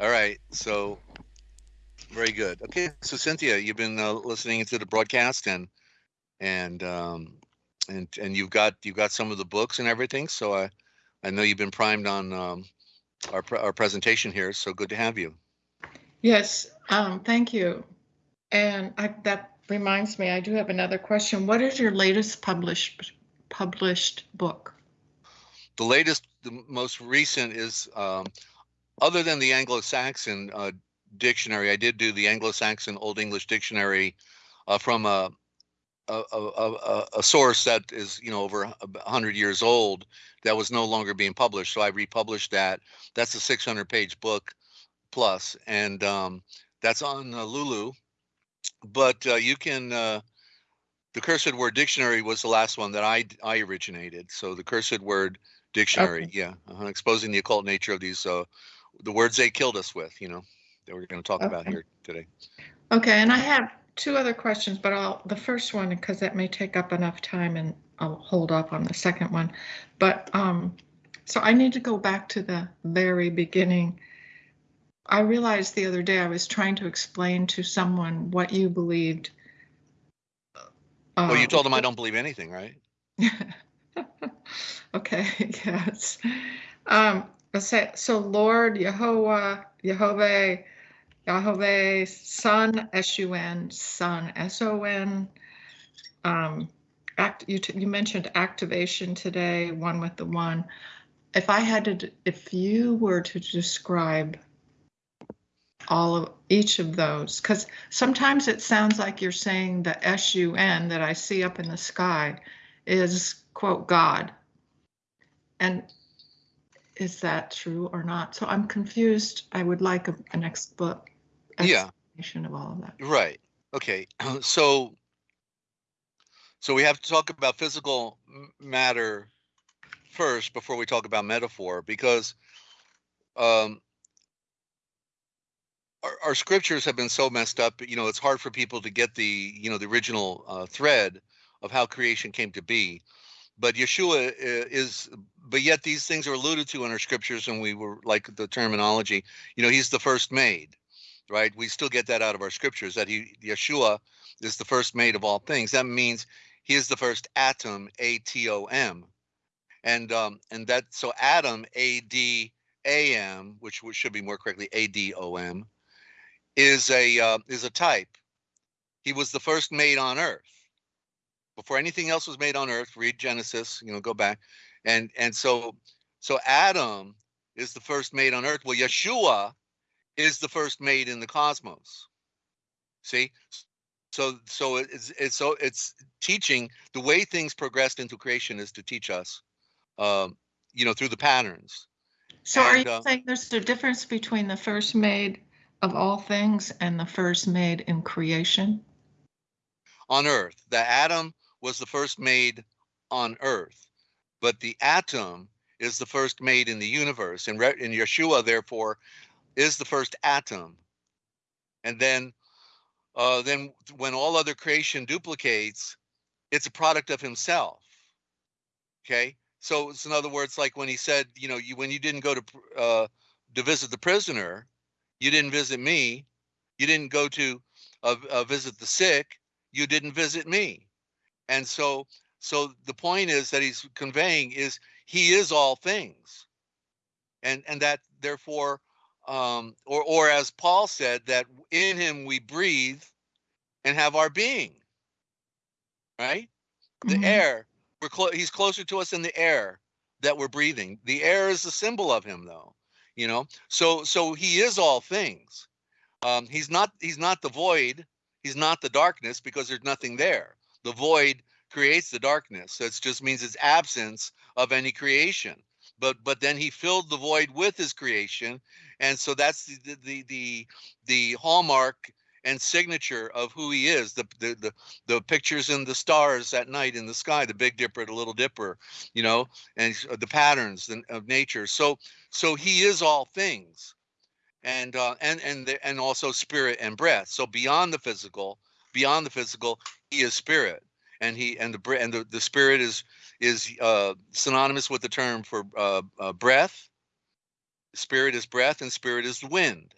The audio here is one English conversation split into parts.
All right. So very good. Okay. So Cynthia, you've been uh, listening to the broadcast and and um, and and you've got you've got some of the books and everything. So I I know you've been primed on um, our pre- our presentation here. So good to have you. Yes, um, thank you. And I, that reminds me, I do have another question. What is your latest published published book? The latest, the most recent is um, other than the Anglo-Saxon uh, dictionary. I did do the Anglo-Saxon Old English dictionary uh, from a a, a, a, a source that is you know over a hundred years old that was no longer being published. So I republished that. That's a 600 page book plus, and um, that's on uh, Lulu. But uh, you can. Uh, the cursed word dictionary was the last one that I I originated. So the cursed word dictionary, Okay. yeah, uh exposing the occult nature of these uh, the words they killed us with. You know that we're going to talk about here today. Okay, and I have two other questions, but I'll, the first one, because that may take up enough time and I'll hold up on the second one. But, um, so I need to go back to the very beginning. I realized the other day I was trying to explain to someone what you believed. Well, you uh, told them I don't believe anything, right? okay, yes. Um, so Lord Yehovah, Yehovah, Yahweh, Son, S-U-N, Son, S-O-N. Um, act, you, you mentioned activation today, one with the one. If I had to, if you were to describe all of each of those, because sometimes it sounds like you're saying the S-U-N that I see up in the sky is quote God. And is that true or not? So I'm confused. I would like a, an ex book Yeah. explanation of all of that. Right. Okay. So so we have to talk about physical m- matter first before we talk about metaphor because um our, our scriptures have been so messed up, you know, it's hard for people to get the, you know, the original uh, thread of how creation came to be. But Yeshua is, but yet these things are alluded to in our scriptures, and we were like the terminology, you know, he's the first made, right? We still get that out of our scriptures that he, Yeshua, is the first made of all things. That means he is the first atom, A T O M, and um, and that so Adam, A D A M, which should be more correctly A D O M, is a uh, is a type. He was the first made on earth. Before anything else was made on earth, read Genesis, you know, go back. And and so so Adam is the first made on earth. Well, Yeshua is the first made in the cosmos. See? So so it's it's so it's teaching the way things progressed into creation is to teach us um, you know, through the patterns. So are you uh, saying there's a difference between the first made of all things and the first made in creation? on earth. The atom was the first made on earth, but the atom is the first made in the universe. And, re- and Yeshua, therefore, is the first atom. And then, uh, then when all other creation duplicates, it's a product of himself. Okay. So it's in other words, like when he said, you know, you when you didn't go to uh, to visit the prisoner, you didn't visit me. You didn't go to uh, uh, visit the sick. You didn't visit me. And so, so the point is that he's conveying is he is all things, and and that therefore, um, or or as Paul said, that in him we breathe and have our being. Right, the Mhm. air. We're clo- he's closer to us in the air that we're breathing. The air is a symbol of him, though. You know, so so he is all things. Um, he's not he's not the void. He's not the darkness because there's nothing there. The void creates the darkness. That just means it's absence of any creation. But but then he filled the void with his creation, and so that's the the the the, hallmark and signature of who he is. The, the the the pictures in the stars at night in the sky, the Big Dipper, the Little Dipper, you know, and the patterns of nature. So so he is all things and uh, and and the, and also spirit and breath. So beyond the physical, beyond the physical, he is spirit, and he and the and the, the spirit is is uh, synonymous with the term for uh, uh, breath, Spirit is breath and spirit is wind.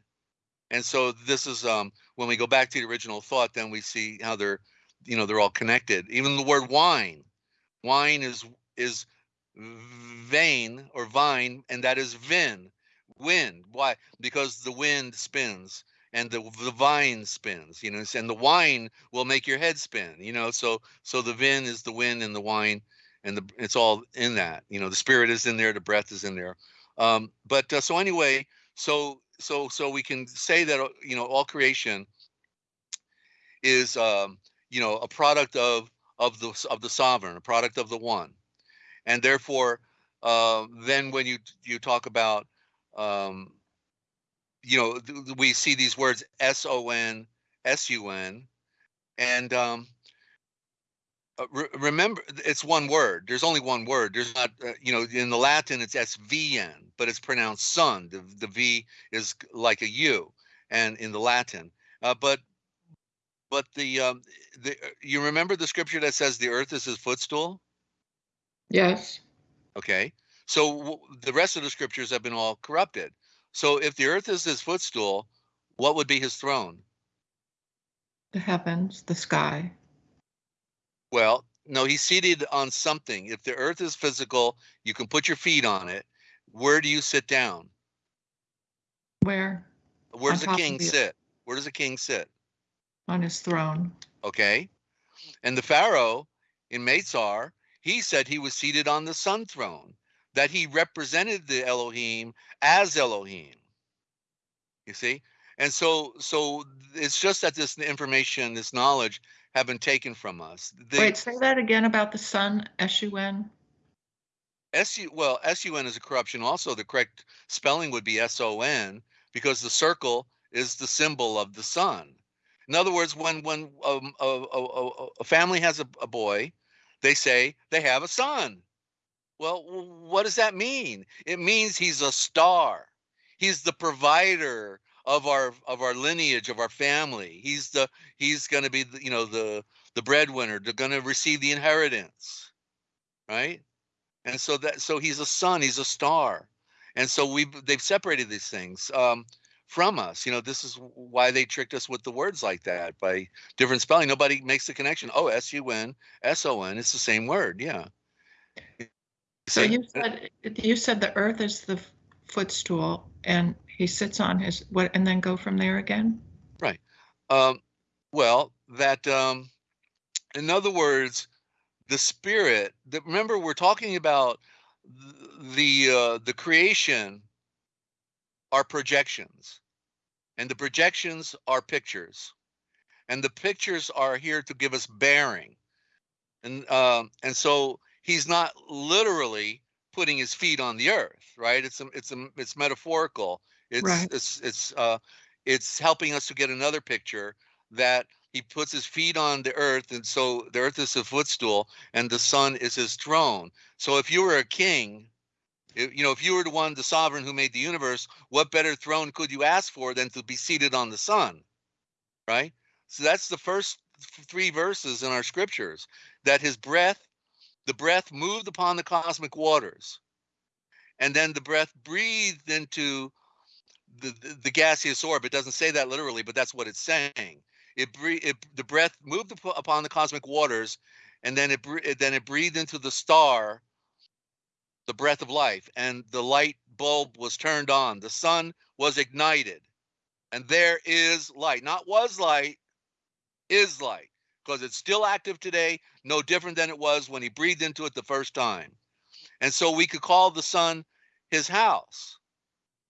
And so this is um when we go back to the original thought, then we see how they're you know they're all connected. Even the word wine, wine is is vein or vine, and that is vin, wind. Why? Because the wind spins and the the vine spins, you know, and the wine will make your head spin, you know. So so the vin is the wind and the wine, and the it's all in that, you know. The spirit is in there, the breath is in there. Um, but uh, so anyway, so so so we can say that uh, you know all creation is um, you know a product of of the of the sovereign, a product of the one, and therefore uh, then when you you talk about um, you know th- we see these words S O N S U N, and um, uh, re- remember it's one word. There's only one word. There's not uh, you know in the latin it's svn but it's pronounced sun the, the v is like a u and in the latin. Uh, but but the um the uh, you remember the scripture that says the earth is his footstool? Yes. okay. So w- the rest of the scriptures have been all corrupted so if the earth is his footstool what would be his throne The heavens, the sky. Well, no, he's seated on something. If the earth is physical, you can put your feet on it. Where do you sit down? Where? Where does a king sit? Where does a king sit? On his throne. Okay. And the Pharaoh in Meitzar, he said he was seated on the sun throne, that he represented the Elohim as Elohim. You see? And so so it's just that this information, this knowledge have been taken from us. The- Wait, say that again about the sun, S-U-N? SU well, SUN is a corruption. Also, the correct spelling would be SON because the circle is the symbol of the sun. In other words, when when um, a, a, a, a family has a, a boy, they say they have a son. Well, what does that mean? It means he's a star. He's the provider of our of our lineage of our family. He's the he's going to be the, you know the the breadwinner. They're going to receive the inheritance, right? and so that so he's a sun he's a star and so we they've separated these things um, from us you know this is why they tricked us with the words like that by different spelling nobody makes the connection oh s-u-n s-o-n it's the same word yeah So you said, you said the earth is the footstool and he sits on his, what, and then go from there again? Right. Um, well that um, in other words the spirit that remember we're talking about the uh, the creation are projections and the projections are pictures and the pictures are here to give us bearing and um, and so he's not literally putting his feet on the earth right? It's a, it's a, it's metaphorical. It's Right. it's it's uh it's helping us to get another picture that he puts his feet on the earth and so the earth is a footstool and the sun is his throne. So if you were a king if, you know if you were the one the sovereign who made the universe what better throne could you ask for than to be seated on the sun right? So that's the first three verses in our scriptures that his breath the breath moved upon the cosmic waters and then the breath breathed into the, the, the gaseous orb. It doesn't say that literally but that's what it's saying. It, it the breath moved upon the cosmic waters and then it, it then it breathed into the star the breath of life and the light bulb was turned on. The sun was ignited and there is light. Not was light is light because it's still active today no different than it was when he breathed into it the first time. And so we could call the sun his house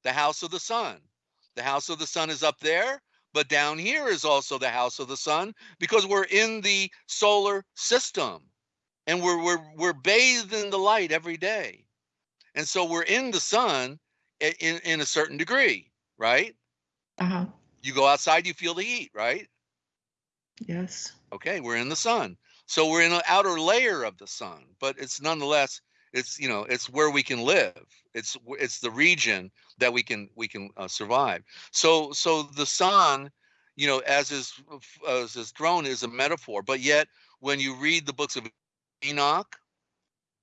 the house of the sun. The house of the sun is up there but down here is also the house of the sun because we're in the solar system and we're we're we're bathed in the light every day. And so we're in the sun in in a certain degree right? Uh-huh, you go outside you feel the heat right? Yes. Okay we're in the sun. So we're in an outer layer of the sun but it's nonetheless it's you know it's where we can live. It's it's the region that we can we can uh, survive. So so the sun you know as his f- as his throne is a metaphor but yet when you read the books of enoch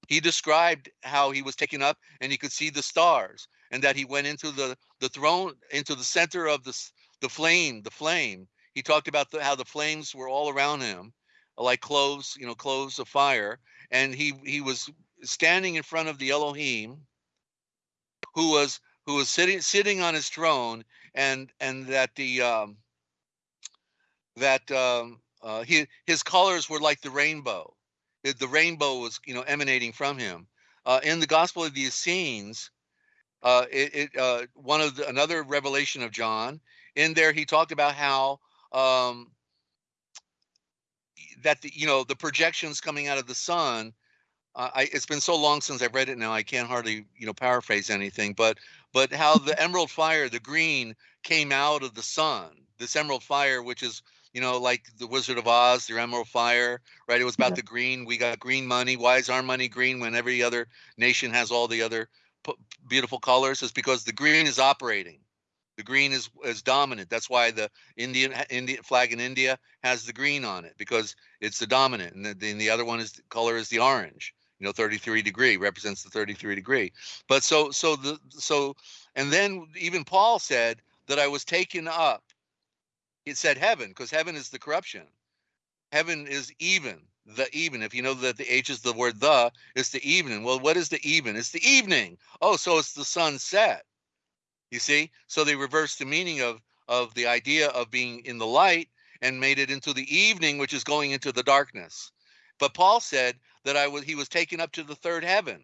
he described how he was taken up and he could see the stars and that he went into the the throne into the center of the the flame the flame he talked about the, how the flames were all around him like cloves you know cloves of fire and he he was standing in front of the elohim who was who was sitting sitting on his throne and and that the um that um uh he, his colors were like the rainbow. The, rainbow was you know emanating from him. Uh in the gospel of the essenes uh it, it uh one of the another revelation of john in there he talked about how um that the, you know the projections coming out of the sun uh, I, it's been so long since I've read it now, I can't hardly, you know, paraphrase anything. But, but how the emerald fire, the green, came out of the sun. This emerald fire, which is, you know, like the Wizard of Oz, the emerald fire, right? It was about Yeah. the green. We got green money. Why is our money green when every other nation has all the other p- beautiful colors? It's because the green is operating. The green is is dominant. That's why the Indian Indian flag in India has the green on it because it's the dominant, and the, then the other one is color is the orange you know 33 degree represents the 33 degree. But so so the so and then even paul said that i was taken up. It said heaven because heaven is the corruption. Heaven is even the even. If you know that the h is the word the it's the evening well what is the even? It's the evening. Oh so it's the sunset you see so they reversed the meaning of of the idea of being in the light and made it into the evening which is going into the darkness but paul said that I was he was taken up to the third heaven.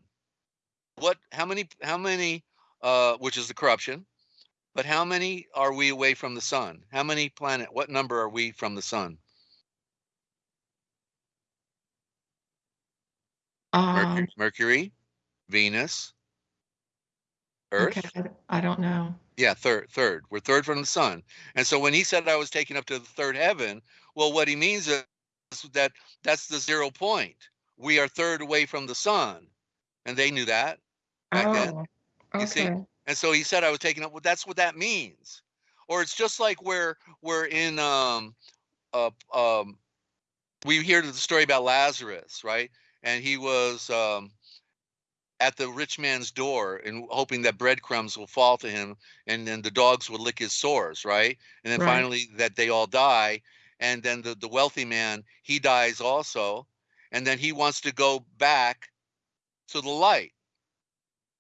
What how many how many uh which is the corruption, but how many are we away from the sun? How many planet what number are we from the sun? Mercury, Um, Mercury Venus, Earth. okay, I don't know. Yeah, third, third. We're third from the sun. And so when he said I was taken up to the third heaven, well, what he means is that that's the zero point. We are third away from the sun. And they knew that. Back then, Oh, you see? And so he said I was taken up. Well, that's what that means. Or it's just like where we're in um uh um we hear the story about Lazarus, right? And he was um at the rich man's door and hoping that breadcrumbs will fall to him and then the dogs will lick his sores, right? And then Right. finally that they all die. And then the, the wealthy man, he dies also. And then he wants to go back to the light.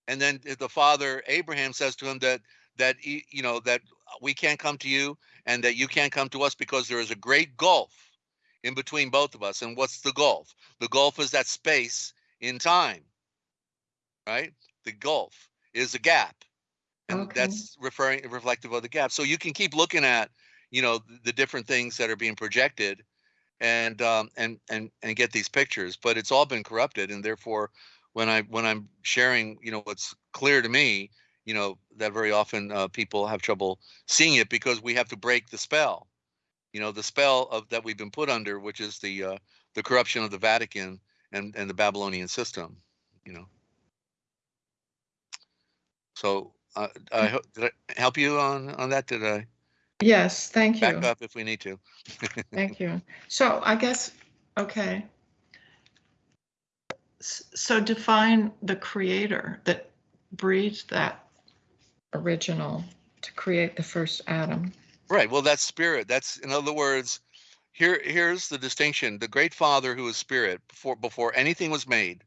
And then the father Abraham says to him that that you know that we can't come to you and that you can't come to us because there is a great gulf in between both of us. And what's the gulf? The gulf is that space in time right? The gulf is a gap. And Okay. that's referring reflective of the gap. So you can keep looking at, you know, the different things that are being projected and um and and and get these pictures, but it's all been corrupted and therefore when I when I'm sharing, you know, what's clear to me, you know, that very often uh, people have trouble seeing it because we have to break the spell. You know, the spell of that we've been put under, which is the uh, the corruption of the Vatican and and the Babylonian system, you know. So uh, I hope did I help you on on that? Did I Yes, thank back you. up if we need to? Thank you. So I guess, okay. So define the creator that breathed that original to create the first atom. Right. Well, that's spirit. That's in other words, here here's the distinction. The great Father who is spirit before before anything was made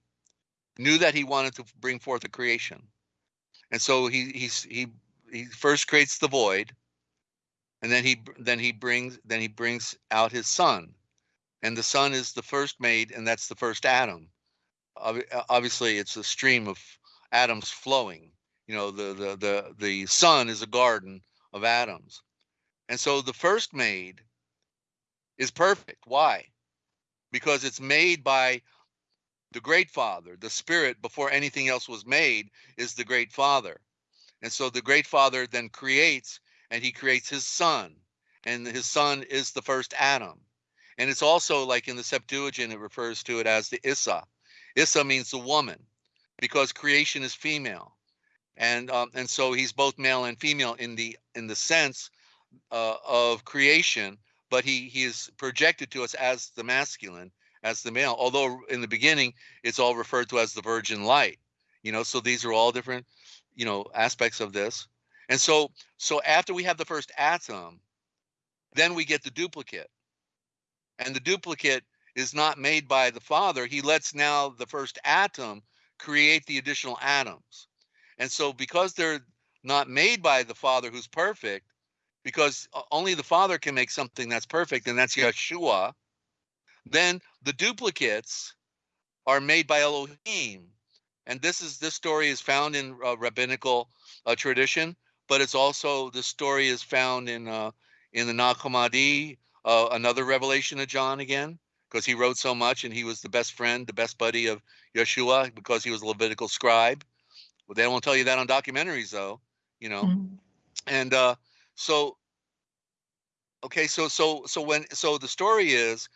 knew that he wanted to bring forth a creation. And so he he's he he first creates the void and then he then he brings then he brings out his son. And the son is the first made and that's the first uh, Obviously it's a stream of atoms flowing. You know, the the the the sun is a garden of atoms. And so the first made is perfect. Why? Because it's made by the great father, the spirit before anything else was made is the great father. And so the great father then creates and he creates his son. And his son is the first Adam. And it's also like in the Septuagint, it refers to it as the Issa. Issa means the woman because creation is female. And um, and so he's both male and female in the in the sense uh, of creation, but he he is projected to us as the masculine, as the male. Although in the beginning, it's all referred to as the virgin light. You know, so these are all different, you know, aspects of this. And so, so after we have the first atom, then we get the duplicate. And the duplicate is not made by the father. He lets now the first atom create the additional atoms. And so because they're not made by the father who's perfect, because only the father can make something that's perfect, and that's Yeshua, then the duplicates are made by Elohim. And this is this story is found in uh, rabbinical uh, tradition, but it's also the story is found in uh, in the Nag Hammadi, uh, another revelation of John again, because he wrote so much and he was the best friend, the best buddy of Yeshua because he was a Levitical scribe. Well, they won't tell you that on documentaries though, you know. Mm-hmm. And uh, so, okay, so so so when so the story is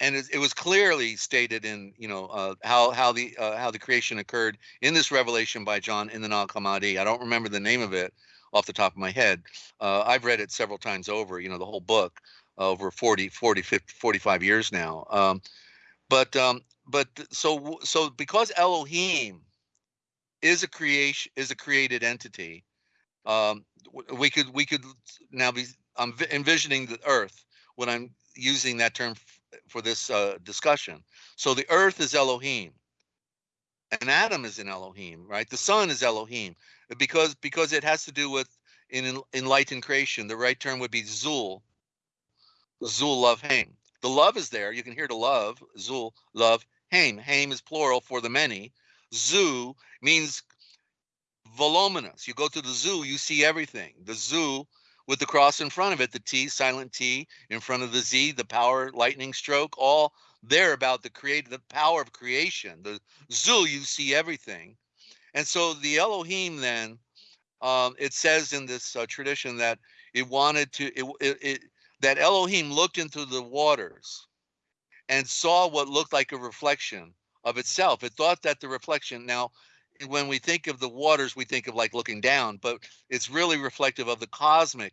and it, it, was clearly stated in you know uh, how how the uh, how the creation occurred in this revelation by John in the Nag Hammadi. I don't remember the name of it off the top of my head. Uh, I've read it several times over. You know the whole book over 40, 40, 50, 45 years now. Um, but um, but so so because Elohim is a creation is a created entity, um, we could we could now be I'm envisioning the Earth when I'm using that term for this uh, discussion. So the earth is Elohim, and Adam is in Elohim, right? The sun is Elohim because because it has to do with in enlightened creation. The right term would be Zul. Zul love Haim. The love is there. You can hear the love. Zul love Haim. Haim is plural for the many. Zoo means voluminous. You go to the zoo, you see everything. The zoo with the cross in front of it, the T, silent T, in front of the Z, the power lightning stroke, all there about the create the power of creation. The Zul, you see everything. And so the Elohim then, um, it says in this uh, tradition that it wanted to, it, it, it, that Elohim looked into the waters and saw what looked like a reflection of itself. It thought that the reflection, now when we think of the waters, we think of like looking down, but it's really reflective of the cosmic,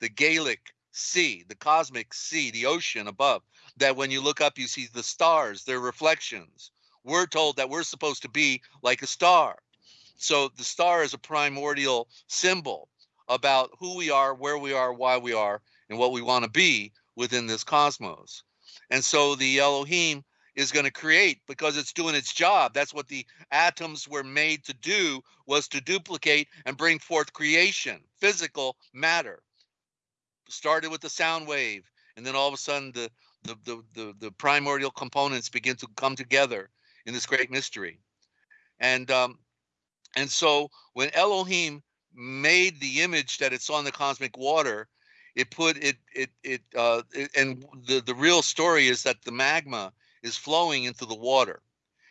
the Gaelic sea, the cosmic sea, the ocean above. That when you look up, you see the stars, their reflections. We're told that we're supposed to be like a star. So the star is a primordial symbol about who we are, where we are, why we are, and what we want to be within this cosmos. And so the Elohim is going to create because it's doing its job. That's what the atoms were made to do was to duplicate and bring forth creation, physical matter. Started with the sound wave, and then all of a sudden the the the the, the primordial components begin to come together in this great mystery. And um, and so when Elohim made the image that it's on the cosmic water, it put it it it, uh, it and the the real story is that the magma is flowing into the water.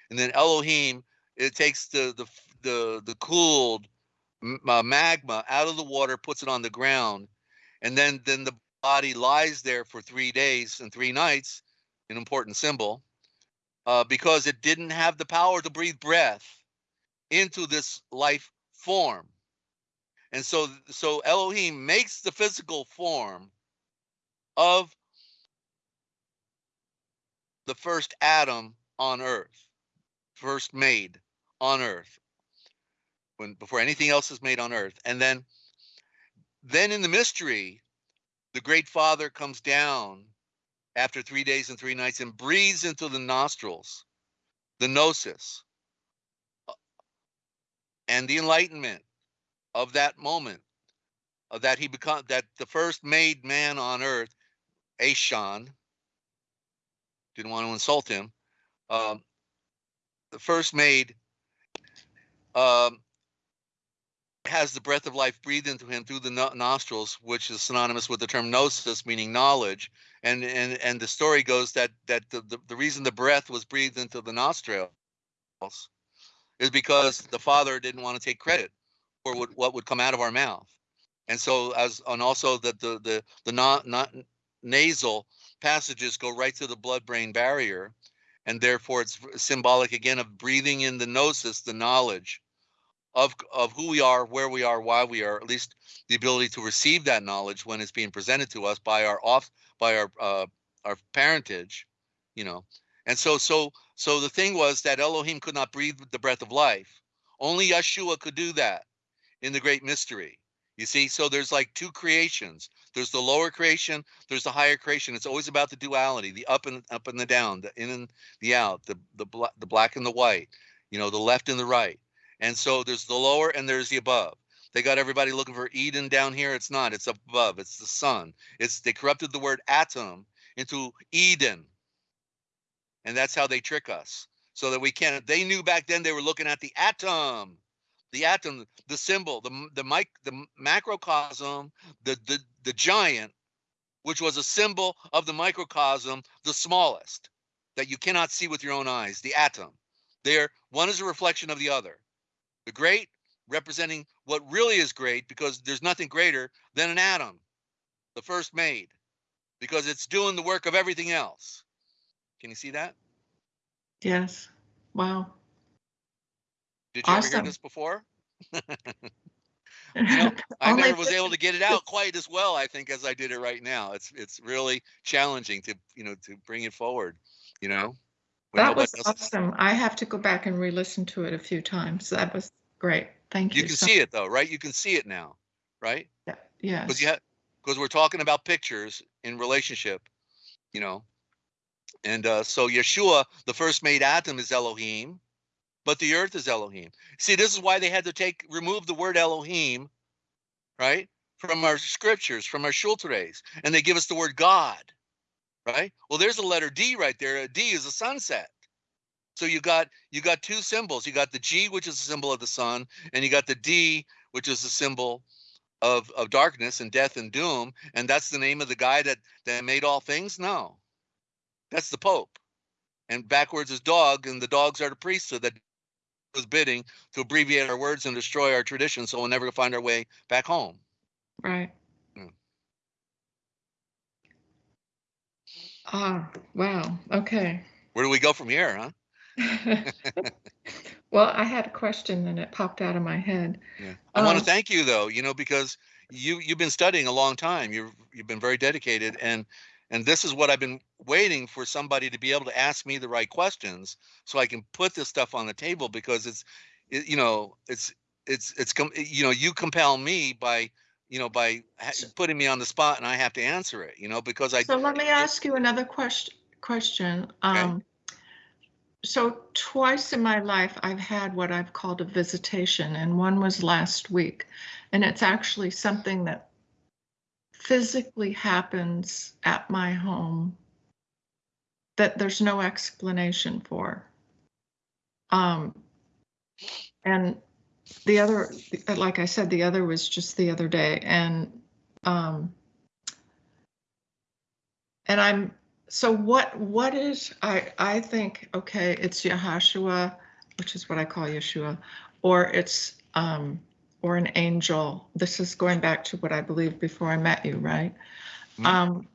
And then Elohim, it takes the the the, the cooled uh, magma out of the water, puts it on the ground, and then then the body lies there for three days and three nights, an important symbol, uh, because it didn't have the power to breathe breath into this life form. And so so Elohim makes the physical form of the first Adam on earth, first made on earth, when before anything else is made on earth. And then then in the mystery, the great father comes down after three days and three nights and breathes into the nostrils, the gnosis, uh, and the enlightenment of that moment, of that he become that the first made man on earth, Ashan, didn't want to insult him. Um, the first maid um, has the breath of life breathed into him through the no- nostrils, which is synonymous with the term gnosis, meaning knowledge. And and and the story goes that that the, the, the reason the breath was breathed into the nostrils is because the father didn't want to take credit for what, what would come out of our mouth. And so as and also that the the the not, not nasal passages go right to the blood brain barrier. And therefore, it's symbolic again of breathing in the gnosis, the knowledge of, of who we are, where we are, why we are, at least the ability to receive that knowledge when it's being presented to us by our off by our uh, our parentage, you know. And so, so, so the thing was that Elohim could not breathe the breath of life. Only Yeshua could do that in the great mystery. You see, so there's like two creations. There's the lower creation, there's the higher creation. It's always about the duality, the up and up and the down, the in and the out, the the the black and the white, you know, the left and the right. And so there's the lower and there's the above. They got everybody looking for Eden down here. It's not. It's up above. It's the sun. It's they corrupted the word atom into Eden. And that's how they trick us. So that we can't they knew back then they were looking at the atom the atom, the symbol, the the mic, the macrocosm, the the the giant, which was a symbol of the microcosm, the smallest, that you cannot see with your own eyes, the atom. There, one is a reflection of the other. The great representing what really is great, because there's nothing greater than an atom, the first made, because it's doing the work of everything else. Can you see that? Yes. Wow. Did you ever hear this before? You know, I never was able to get it out quite as well, I think, as I did it right now. It's it's really challenging to you know to bring it forward. You know, That was awesome. I have to go back and re-listen to it a few times. That was great. Thank you. You can so- see it though, right? You can see it now, right? Because Yes. you because we're talking about pictures in relationship, you know. And uh, so Yeshua, the first made Adam, is Elohim, but the earth is Elohim. See, this is why they had to take remove the word Elohim, right, from our scriptures, from our shulteres, and they give us the word God, right? Well, there's a letter D right there. A D is a sunset. So you got you got two symbols. You got the G, which is a symbol of the sun, and you got the D, which is a symbol of of darkness and death and doom. And that's the name of the guy that that made all things. No, that's the Pope. And backwards is dog, and the dogs are the priesthood that was bidding to abbreviate our words and destroy our traditions, so we'll never find our way back home. Right. Mm. Ah, wow. Okay. Where do we go from here, huh? Well, I had a question and it popped out of my head. Yeah. I want to Um, thank you though, you know, because you you've been studying a long time. You've you've been very dedicated and and this is what I've been waiting for somebody to be able to ask me the right questions so I can put this stuff on the table because it's it, you know, it's it's it's, you know, you compel me by you know by putting me on the spot and I have to answer it, you know, because I So let me ask you another question. Question. Um, so twice in my life, I've had what I've called a visitation, and one was last week, and it's actually something that physically happens at my home that there's no explanation for. Um, and the other, like I said, the other was just the other day, and um, and I'm so what what is I I think okay it's Yahashua, which is what I call Yeshua, or it's um or an angel. This is going back to what I believed before I met you, right? Mhm. Um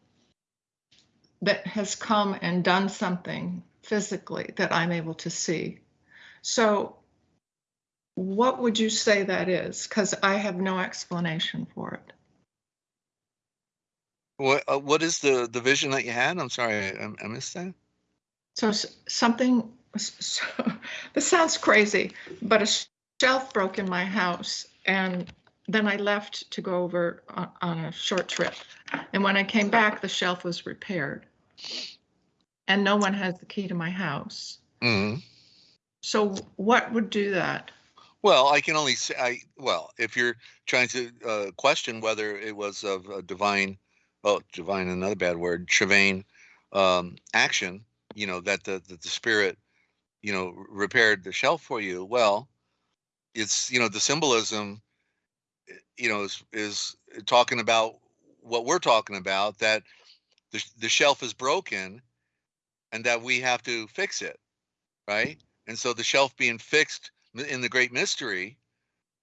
that has come and done something physically that I'm able to see. So what would you say that is? Because I have no explanation for it. what uh, what is the the vision that you had? I'm sorry, I, I missed that. So something, so, this sounds crazy, but a shelf broke in my house and then I left to go over on, on a short trip. And when I came back, the shelf was repaired. And no one has the key to my house. Mhm. So what would do that? Well, I can only say, I, well, if you're trying to uh, question whether it was of a divine, oh, divine, another bad word, Shavain um, action, you know, that the, that the spirit, you know, repaired the shelf for you, well, it's, you know, the symbolism, eh, you know, is, is talking about what we're talking about, that the, the shelf is broken and that we have to fix it, right? And so the shelf being fixed in the great mystery,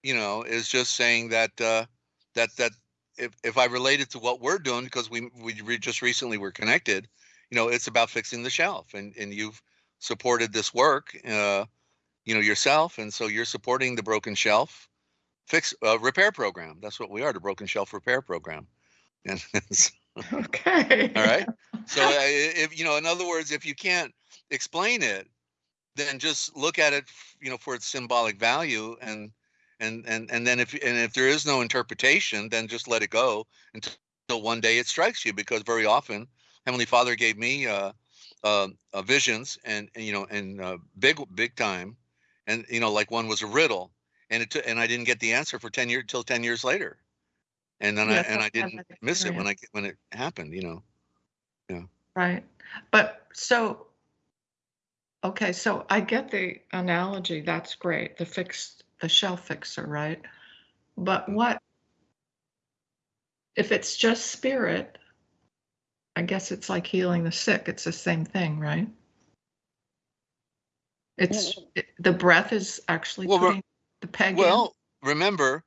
you know, is just saying that uh, that that if if I relate it to what we're doing, because we we re- just recently were connected, you know, it's about fixing the shelf, and and you've supported this work, uh, you know, yourself, and so you're supporting the broken shelf fix uh, repair program. That's what we are, the broken shelf repair program. And Okay. all right. So uh, if you know, in other words, if you can't explain it, then just look at it, you know, for its symbolic value and and and and then if and if there is no interpretation, then just let it go until one day it strikes you because very often Heavenly Father gave me uh, uh, uh, visions and, and you know and uh, big big time, and you know like one was a riddle, and it took and I didn't get the answer for ten years till ten years later, and then Yes, I and I didn't miss it when I when it happened, you know. yeah Right. But so, okay, so I get the analogy. That's great. The fixed, the shell fixer, right? But mm-hmm. what if it's just spirit? I guess it's like healing the sick. It's the same thing, right? It's it, the breath is actually Well, putting the peg in. Well, remember,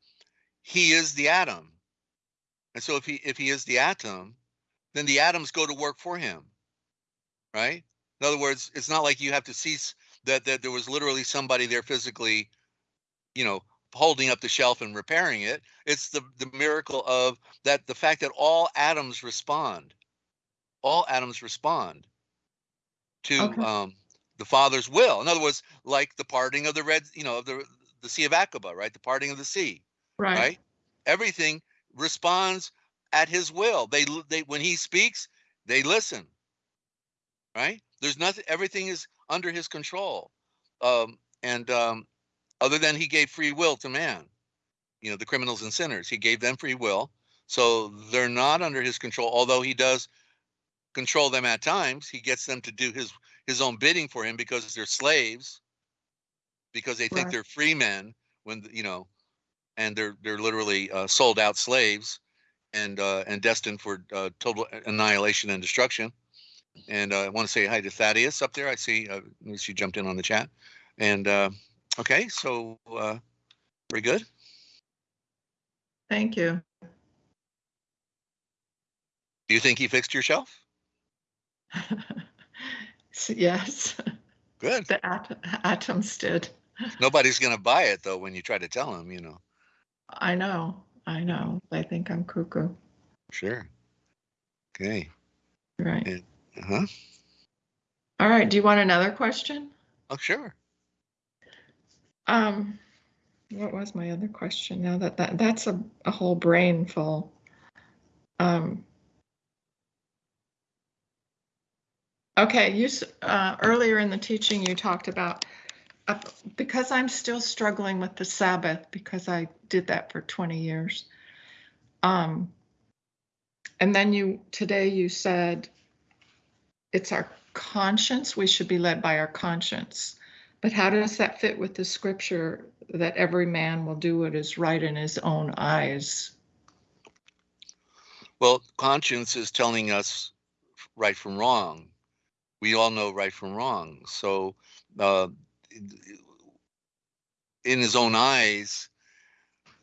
he is the atom, and so if he if he is the atom, then the atoms go to work for him, right? In other words, it's not like you have to cease that that there was literally somebody there physically, you know, holding up the shelf and repairing it. It's the the miracle of that the fact that all atoms respond, all atoms respond to Okay. um, the Father's will. In other words, like the parting of the red, you know, of the the Sea of Aqaba, right? The parting of the sea right. right? Everything responds at his will. They they when he speaks, they listen. Right? There's nothing. Everything is under his control. Um, and um, other than he gave free will to man, you know, the criminals and sinners, he gave them free will. So they're not under his control. Although he does control them at times, he gets them to do his his own bidding for him because they're slaves. Because they think Right. they're free men when you know and they're they're literally uh, sold out slaves and uh, and destined for uh, total annihilation and destruction. And uh, I want to say hi to Thaddeus up there. I see uh, she jumped in on the chat. And uh, okay, so uh, very good. Thank you. Do you think he fixed your shelf? Yes, Good. the at- atoms did. Nobody's gonna buy it though when you try to tell them. You know. I know. I know. They think I'm cuckoo. Sure. Okay. Right. Uh huh. All right. Do you want another question? Oh sure. Um, what was my other question? Now that, that that's a, a whole brain full. Um, okay, you uh, earlier in the teaching you talked about uh, because I'm still struggling with the Sabbath because I did that for 20 years. Um, and then you today you said it's our conscience. We should be led by our conscience. But how does that fit with the scripture that every man will do what is right in his own eyes? Well, conscience is telling us right from wrong. We all know right from wrong. So, uh, in his own eyes,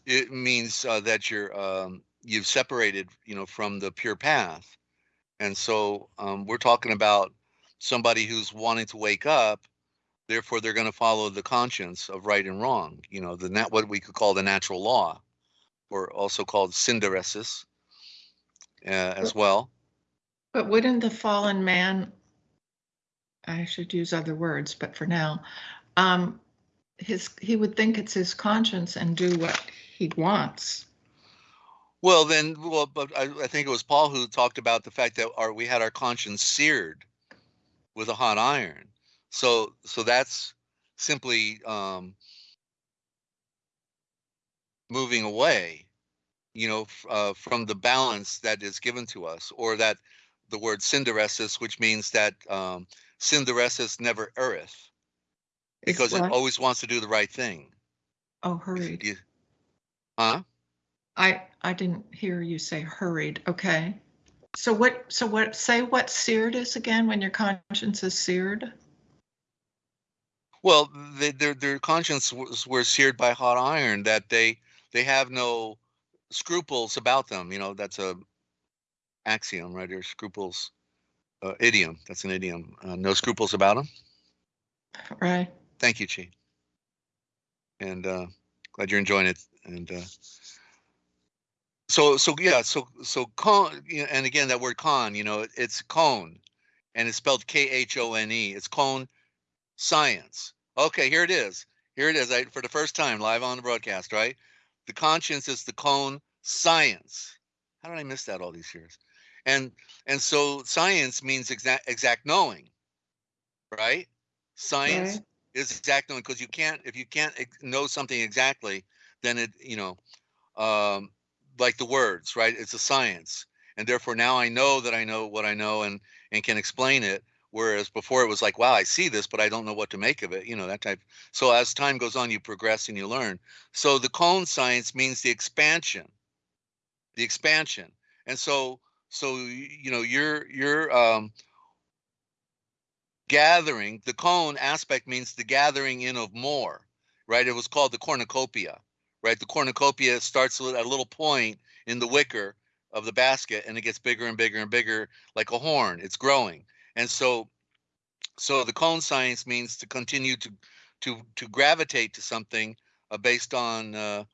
it means uh, that you're um, you've separated, you know, from the pure path. And so, um, we're talking about somebody who's wanting to wake up. Therefore, they're going to follow the conscience of right and wrong. You know, the nat- what we could call the natural law, or also called synderesis uh, as well. But wouldn't the fallen man, I should use other words, but for now, um, his he would think it's his conscience and do what he wants. Well, then, well, but I, I think it was Paul who talked about the fact that our we had our conscience seared with a hot iron. So, so that's simply um, moving away, you know, uh, from the balance that is given to us, or that the word synderesis, which means that um, synderesis never erreth, because it always wants to do the right thing. Oh, hurried. you- huh? I I didn't hear you say hurried. Okay. So what? So what? Say what seared is again when your conscience is seared. Well, they, their their conscience was were seared by hot iron. That they they have no scruples about them. You know, that's a axiom, right? Or scruples, uh, idiom. That's an idiom. Uh, no scruples about them. Right. Thank you, Chi. And uh, glad you're enjoying it. And uh, so so yeah, so so con. And again, that word con. You know, it's cone. and it's spelled K H O N E. It's cone science. Okay, here it is. Here it is. I, for the first time live on the broadcast, right? The conscience is the cone science. How did I miss that all these years? And and so science means exact exact knowing, right? Science Right. is exact knowing because you can't if you can't ex- know something exactly, then it you know, um, like the words, right? It's a science, and therefore now I know that I know what I know and and can explain it. Whereas before it was like, wow, I see this, but I don't know what to make of it. You know that type. So as time goes on, you progress and you learn. So the cone science means the expansion, the expansion, and so so you know you're you're um, gathering. The cone aspect means the gathering in of more, right? It was called the cornucopia, right? The cornucopia starts at a little point in the wicker of the basket, and it gets bigger and bigger and bigger, like a horn. It's growing, and so so the cone science means to continue to to to gravitate to something uh, based on uh,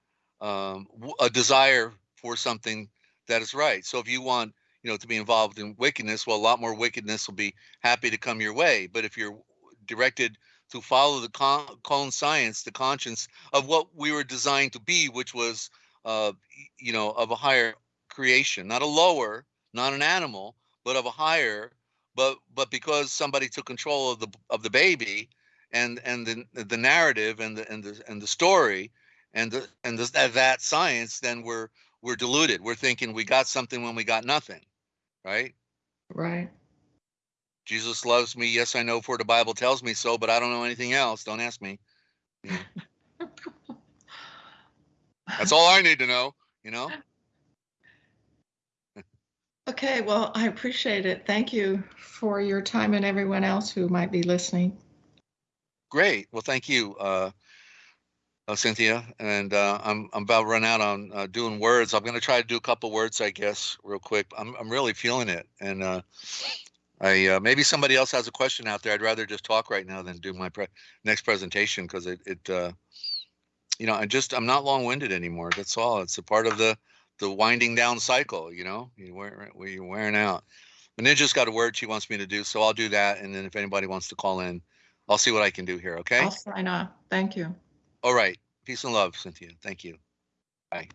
um, a desire for something that is right. So if you want you know to be involved in wickedness, well, a lot more wickedness will be happy to come your way. But if you're directed to follow the con- science, the conscience of what we were designed to be, which was uh, you know of a higher creation, not a lower, not an animal, but of a higher but but because somebody took control of the of the baby and and the the narrative and the and the and the story and the and the, that science then we're we're deluded. We're thinking we got something when we got nothing right? Right. jesus loves me. Yes i know for the bible tells me so but i don't know anything else. Don't ask me. That's all i need to know you know? Okay, well, I appreciate it. Thank you for your time and everyone else who might be listening. great. Well thank you uh uh, Cynthia, and uh, I'm I'm about run out on uh, doing words. I'm gonna try to do a couple words, I guess, real quick. I'm I'm really feeling it, and uh, I uh, maybe somebody else has a question out there. I'd rather just talk right now than do my pre- next presentation because it it uh, you know I just I'm not long winded anymore. That's all. It's a part of the the winding down cycle. You know, you wear you're wearing out. The ninja's got a word she wants me to do, so I'll do that, and then if anybody wants to call in, I'll see what I can do here. Okay. I'll sign off. Thank you. All right. Peace and love, Cynthia. Thank you. Bye.